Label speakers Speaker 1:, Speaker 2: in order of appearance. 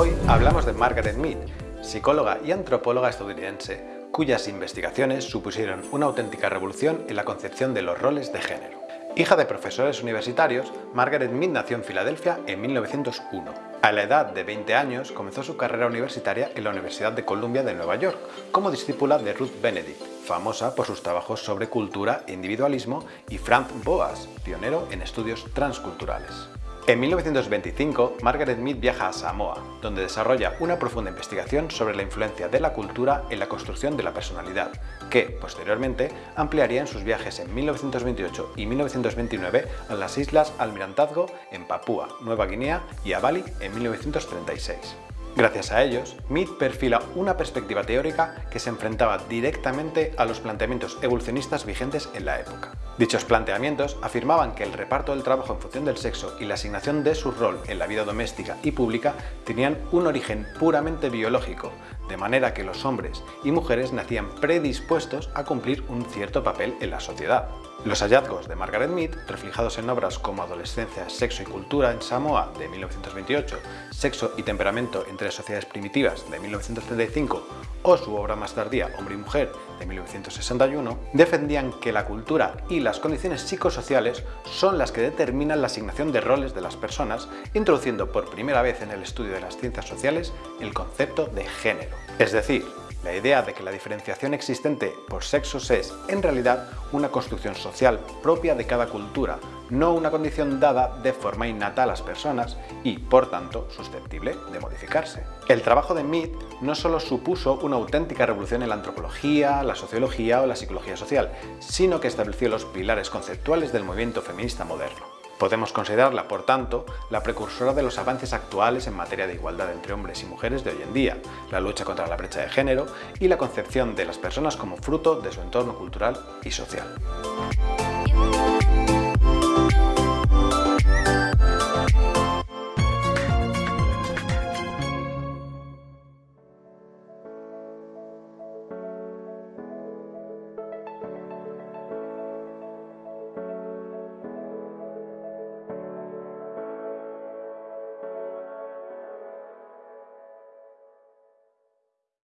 Speaker 1: Hoy hablamos de Margaret Mead, psicóloga y antropóloga estadounidense, cuyas investigaciones supusieron una auténtica revolución en la concepción de los roles de género. Hija de profesores universitarios, Margaret Mead nació en Filadelfia en 1901. A la edad de 20 años comenzó su carrera universitaria en la Universidad de Columbia de Nueva York como discípula de Ruth Benedict, famosa por sus trabajos sobre cultura individualismo, y Frank Boas, pionero en estudios transculturales. En 1925, Margaret Mead viaja a Samoa, donde desarrolla una profunda investigación sobre la influencia de la cultura en la construcción de la personalidad, que, posteriormente, ampliaría en sus viajes en 1928 y 1929 a las Islas Almirantazgo en Papúa, Nueva Guinea y a Bali en 1936. Gracias a ellos, Mead perfila una perspectiva teórica que se enfrentaba directamente a los planteamientos evolucionistas vigentes en la época. Dichos planteamientos afirmaban que el reparto del trabajo en función del sexo y la asignación de su rol en la vida doméstica y pública tenían un origen puramente biológico, de manera que los hombres y mujeres nacían predispuestos a cumplir un cierto papel en la sociedad. Los hallazgos de Margaret Mead, reflejados en obras como Adolescencia, Sexo y Cultura en Samoa de 1928, Sexo y Temperamento entre sociedades primitivas de 1935 o su obra más tardía Hombre y Mujer de 1961, defendían que la cultura y las condiciones psicosociales son las que determinan la asignación de roles de las personas, introduciendo por primera vez en el estudio de las ciencias sociales el concepto de género. Es decir, la idea de que la diferenciación existente por sexos es, en realidad, una construcción social propia de cada cultura, no una condición dada de forma innata a las personas y, por tanto, susceptible de modificarse. El trabajo de Mead no solo supuso una auténtica revolución en la antropología, la sociología o la psicología social, sino que estableció los pilares conceptuales del movimiento feminista moderno. Podemos considerarla, por tanto, la precursora de los avances actuales en materia de igualdad entre hombres y mujeres de hoy en día, la lucha contra la brecha de género y la concepción de las personas como fruto de su entorno cultural y social.